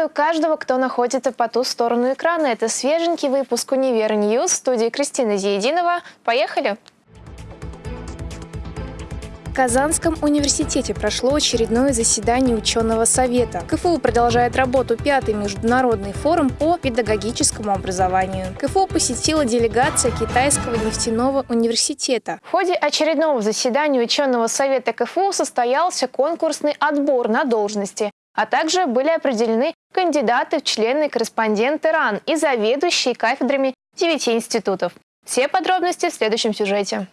Приветствую каждого, кто находится по ту сторону экрана. Это свеженький выпуск «Univer News» в студии Кристина Зиединова. Поехали! В Казанском университете прошло очередное заседание ученого совета. КФУ продолжает работу пятый международный форум по педагогическому образованию. КФУ посетила делегация Китайского нефтяного университета. В ходе очередного заседания ученого совета КФУ состоялся конкурсный отбор на должности а также были определены кандидаты в члены корреспонденты РАН и заведующие кафедрами девяти институтов. Все подробности в следующем сюжете.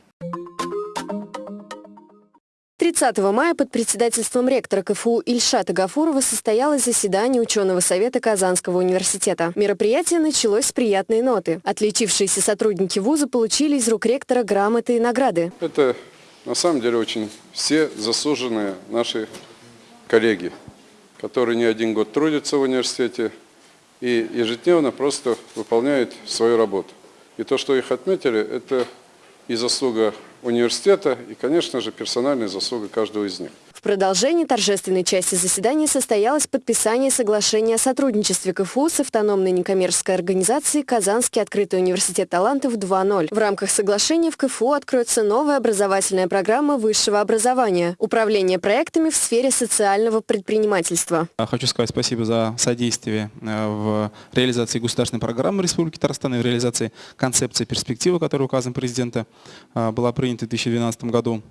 30 мая под председательством ректора КФУ Ильшата Гафурова состоялось заседание ученого совета Казанского университета. Мероприятие началось с приятной ноты. Отличившиеся сотрудники вуза получили из рук ректора грамоты и награды. Это на самом деле очень все заслуженные наши коллеги которые не один год трудятся в университете и ежедневно просто выполняют свою работу. И то, что их отметили, это и заслуга университета, и, конечно же, персональная заслуга каждого из них. Продолжении торжественной части заседания состоялось подписание соглашения о сотрудничестве КФУ с автономной некоммерческой организацией «Казанский открытый университет талантов 2.0». В рамках соглашения в КФУ откроется новая образовательная программа высшего образования – управление проектами в сфере социального предпринимательства. Хочу сказать спасибо за содействие э, в реализации государственной программы Республики Татарстан и в реализации концепции перспективы, которая указом президента э, была принята в 2012 году.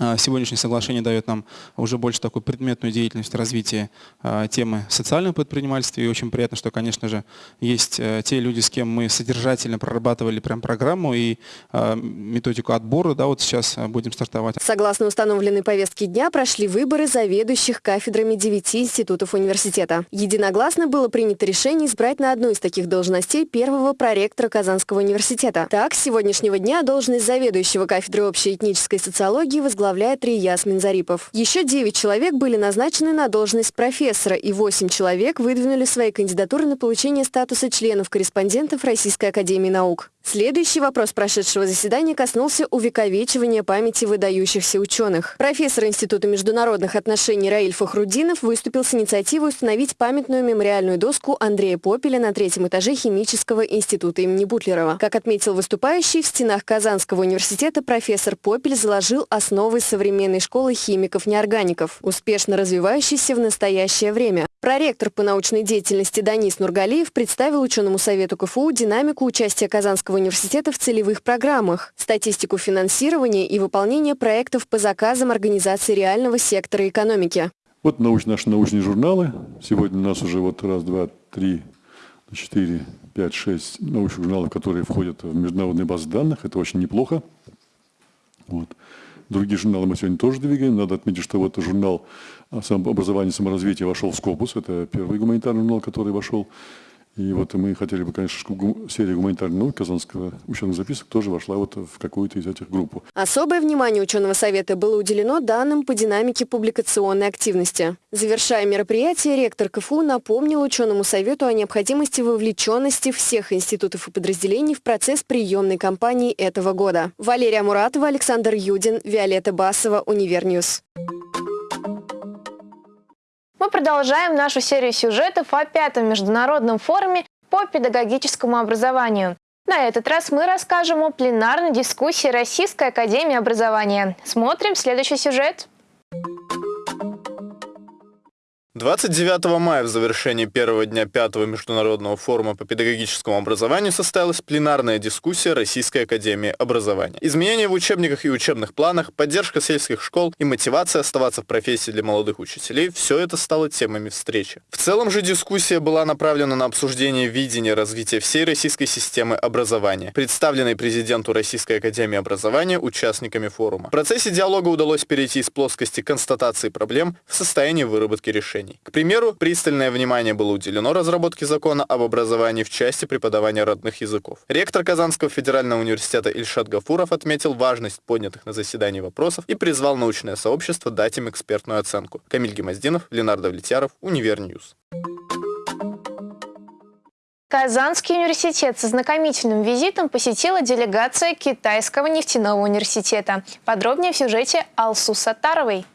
А, сегодняшнее соглашение дает нам уже больше такую предметную деятельность развития а, темы социального предпринимательства. И очень приятно, что, конечно же, есть э, те люди, с кем мы содержательно прорабатывали прям программу и а, методику отбора. Да, вот сейчас будем стартовать. Согласно установленной повестке дня, прошли выборы заведующих кафедрами девяти институтов университета. Единогласно было принято решение избрать на одну из таких должностей первого проректора Казанского университета. Так, с сегодняшнего дня должность заведующего кафедры общей этнической социологии возглавляет возглавляет Рияс Минзарипов. Еще 9 человек были назначены на должность профессора, и 8 человек выдвинули свои кандидатуры на получение статуса членов-корреспондентов Российской Академии Наук. Следующий вопрос прошедшего заседания коснулся увековечивания памяти выдающихся ученых. Профессор Института международных отношений Раиль Фахрудинов выступил с инициативой установить памятную мемориальную доску Андрея Попеля на третьем этаже Химического института имени Бутлерова. Как отметил выступающий, в стенах Казанского университета профессор Попель заложил основы современной школы химиков-неоргаников, успешно развивающейся в настоящее время. Проректор по научной деятельности Данис Нургалиев представил ученому совету КФУ динамику участия Казанского университета в целевых программах, статистику финансирования и выполнения проектов по заказам организации реального сектора экономики. Вот научные, наши научные журналы. Сегодня у нас уже вот раз, два, три, четыре, пять, шесть научных журналов, которые входят в международные базы данных. Это очень неплохо. Вот. Другие журналы мы сегодня тоже двигаем. Надо отметить, что вот журнал образования и саморазвития вошел в Scopus. Это первый гуманитарный журнал, который вошел и вот мы хотели бы, конечно, чтобы серия гуманитарных наук Казанского ученых записок тоже вошла вот в какую-то из этих групп. Особое внимание ученого совета было уделено данным по динамике публикационной активности. Завершая мероприятие, ректор КФУ напомнил ученому совету о необходимости вовлеченности всех институтов и подразделений в процесс приемной кампании этого года. Валерия Муратова, Александр Юдин, Виолетта Басова, Univer News. Мы продолжаем нашу серию сюжетов о пятом международном форуме по педагогическому образованию. На этот раз мы расскажем о пленарной дискуссии Российской Академии Образования. Смотрим следующий сюжет. 29 мая в завершении первого дня пятого международного форума по педагогическому образованию состоялась пленарная дискуссия Российской Академии Образования. Изменения в учебниках и учебных планах, поддержка сельских школ и мотивация оставаться в профессии для молодых учителей – все это стало темами встречи. В целом же дискуссия была направлена на обсуждение видения развития всей российской системы образования, представленной президенту Российской Академии Образования участниками форума. В процессе диалога удалось перейти из плоскости констатации проблем в состояние выработки решений образований. К примеру, пристальное внимание было уделено разработке закона об образовании в части преподавания родных языков. Ректор Казанского федерального университета Ильшат Гафуров отметил важность поднятых на заседании вопросов и призвал научное сообщество дать им экспертную оценку. Камиль Гимаздинов, Ленар Давлетьяров, Univer News. Казанский университет с ознакомительным визитом посетила делегация Китайского нефтяного университета. Подробнее в сюжете Алсу Сатаровой.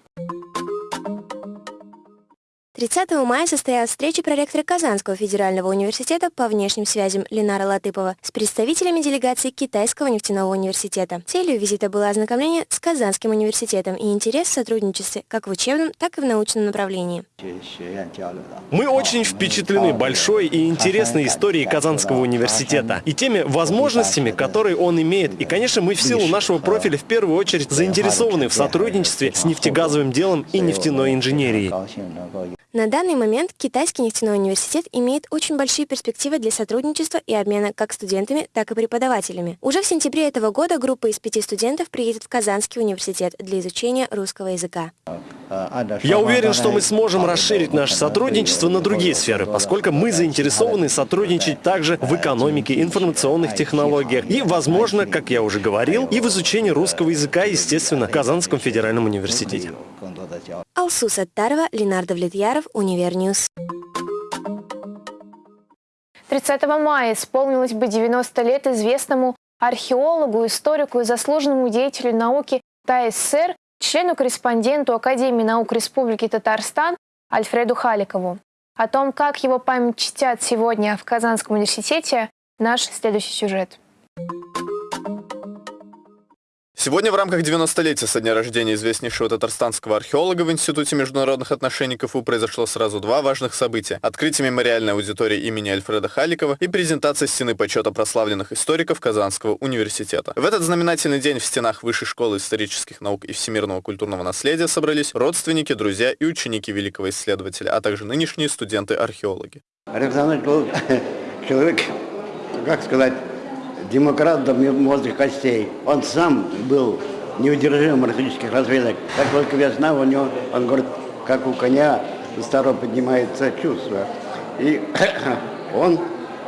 30 мая состоялась встреча проректора Казанского федерального университета по внешним связям Ленара Латыпова с представителями делегации Китайского нефтяного университета. Целью визита было ознакомление с Казанским университетом и интерес в сотрудничестве как в учебном, так и в научном направлении. Мы очень впечатлены большой и интересной историей Казанского университета и теми возможностями, которые он имеет. И, конечно, мы в силу нашего профиля в первую очередь заинтересованы в сотрудничестве с нефтегазовым делом и нефтяной инженерией. На данный момент Китайский нефтяной университет имеет очень большие перспективы для сотрудничества и обмена как студентами, так и преподавателями. Уже в сентябре этого года группа из пяти студентов приедет в Казанский университет для изучения русского языка. Я уверен, что мы сможем расширить наше сотрудничество на другие сферы, поскольку мы заинтересованы сотрудничать также в экономике, информационных технологиях и, возможно, как я уже говорил, и в изучении русского языка, естественно, в Казанском федеральном университете. Алсу Саттарова, Ленар Давлетьяров, Univer News. 30 мая исполнилось бы 90 лет известному археологу, историку и заслуженному деятелю науки ТАССР, члену-корреспонденту Академии наук Республики Татарстан Альфреду Халикову. О том, как его память чтят сегодня в Казанском университете, наш следующий сюжет. Сегодня в рамках 90-летия со дня рождения известнейшего татарстанского археолога в Институте международных отношений КФУ произошло сразу два важных события. Открытие мемориальной аудитории имени Альфреда Халикова и презентация стены почета прославленных историков Казанского университета. В этот знаменательный день в стенах Высшей школы исторических наук и всемирного культурного наследия собрались родственники, друзья и ученики великого исследователя, а также нынешние студенты-археологи. Александр был человек, как сказать, демократ до мозга костей. Он сам был неудержимым марксистских разведок. Как только весна, у него, он говорит, как у коня старого поднимается чувство. И он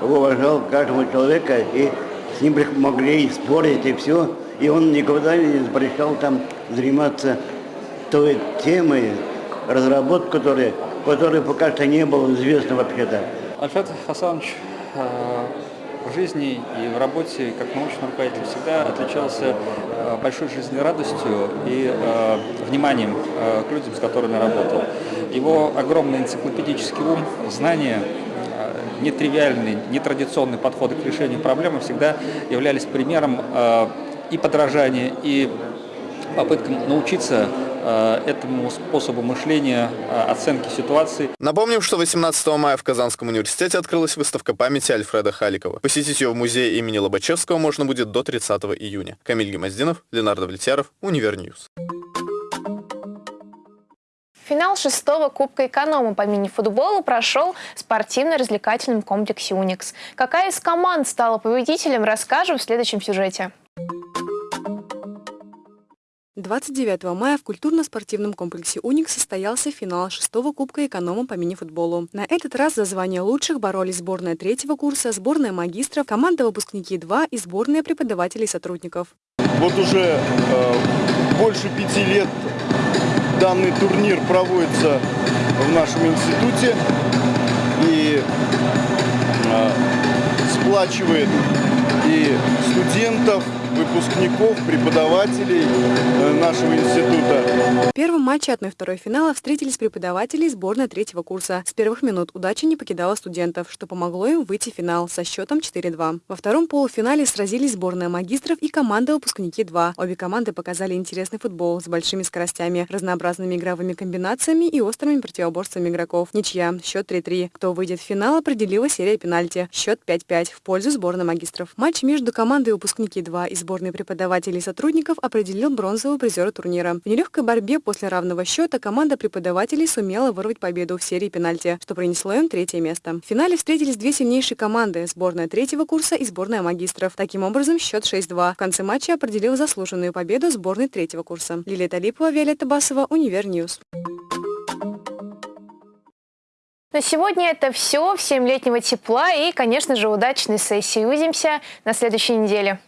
уважал каждого человека, и с ним могли и спорить, и все. И он никогда не запрещал там заниматься той темой, разработкой которой, которой пока что не было известно вообще-то. Альфред Хасанович э, в жизни и в работе как научный руководитель всегда отличался э, большой жизненной радостью и э, вниманием э, к людям, с которыми работал. Его огромный энциклопедический ум, знания, нетривиальный, нетрадиционный подход к решению проблемы всегда являлись примером и подражания, и попыткам научиться этому способу мышления, э, оценки ситуации. Напомним, что 18 мая в Казанском университете открылась выставка памяти Альфреда Халикова. Посетить ее в музее имени Лобачевского можно будет до 30 июня. Камиль Гимаздинов, Ленар Давлетьяров, Univer News. Финал шестого Кубка эконома по мини-футболу прошел в спортивно-развлекательном комплексе «Уникс». Какая из команд стала победителем, расскажем в следующем сюжете. 29 мая в культурно-спортивном комплексе «Уник» состоялся финал шестого Кубка эконома по мини-футболу. На этот раз за звание лучших боролись сборная третьего курса, сборная магистров, команда выпускники 2 и сборная преподавателей и сотрудников. Вот уже э, больше пяти лет данный турнир проводится в нашем институте и э, сплачивает и студентов, выпускников, преподавателей э, нашего института. В первом матче 1-2 финала встретились преподаватели сборной третьего курса. С первых минут удача не покидала студентов, что помогло им выйти в финал со счетом 4-2. Во втором полуфинале сразились сборная магистров и команда выпускники 2. Обе команды показали интересный футбол с большими скоростями, разнообразными игровыми комбинациями и острыми противоборствами игроков. Ничья. Счет 3-3. Кто выйдет в финал, определила серия пенальти. Счет 5-5 в пользу сборной магистров. Матч между командой выпускники 2 и сборной преподавателей и сотрудников определил бронзового призера турнира. В нелегкой борьбе после равного счета команда преподавателей сумела вырвать победу в серии пенальти, что принесло им третье место. В финале встретились две сильнейшие команды – сборная третьего курса и сборная магистров. Таким образом, счет 6-2. В конце матча определил заслуженную победу сборной третьего курса. Лилия Талипова, Виолетта Басова, Univer News. На сегодня это все. Всем летнего тепла и, конечно же, удачной сессии. Увидимся на следующей неделе.